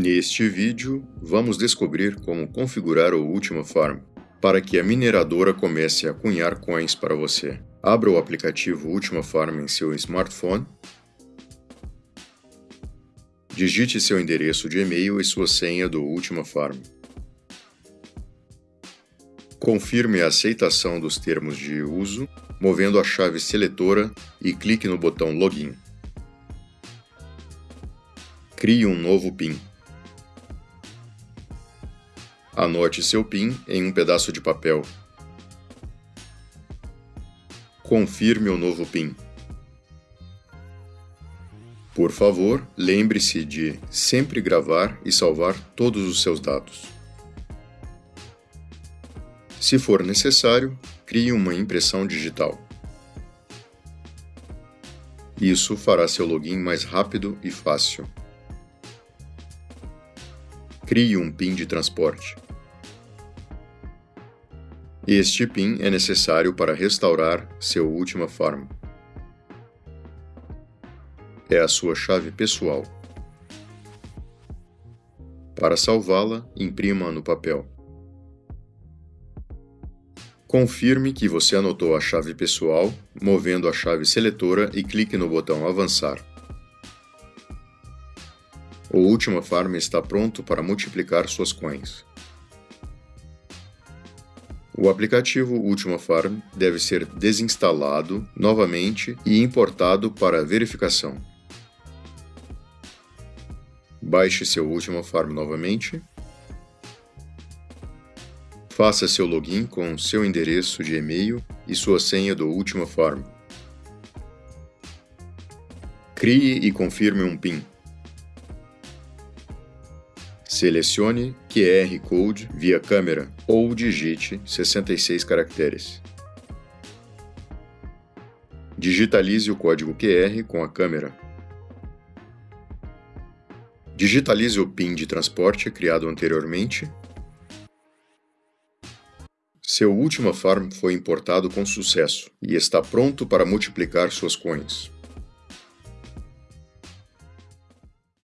Neste vídeo, vamos descobrir como configurar o Ultima Farm para que a mineradora comece a cunhar coins para você. Abra o aplicativo Ultima Farm em seu smartphone, digite seu endereço de e-mail e sua senha do Ultima Farm. Confirme a aceitação dos termos de uso, movendo a chave seletora e clique no botão Login. Crie um novo PIN. Anote seu PIN em um pedaço de papel. Confirme o novo PIN. Por favor, lembre-se de sempre gravar e salvar todos os seus dados. Se for necessário, crie uma impressão digital. Isso fará seu login mais rápido e fácil. Crie um PIN de transporte. Este PIN é necessário para restaurar seu Ultima Farm. É a sua chave pessoal. Para salvá-la, imprima no papel. Confirme que você anotou a chave pessoal, movendo a chave seletora e clique no botão Avançar. O Ultima Farm está pronto para multiplicar suas coins. O aplicativo Ultima Farm deve ser desinstalado novamente e importado para verificação. Baixe seu Ultima Farm novamente. Faça seu login com seu endereço de e-mail e sua senha do Ultima Farm. Crie e confirme um PIN. Selecione QR Code via câmera ou digite 66 caracteres. Digitalize o código QR com a câmera. Digitalize o PIN de transporte criado anteriormente. Seu Ultima Farm foi importado com sucesso e está pronto para multiplicar suas coins.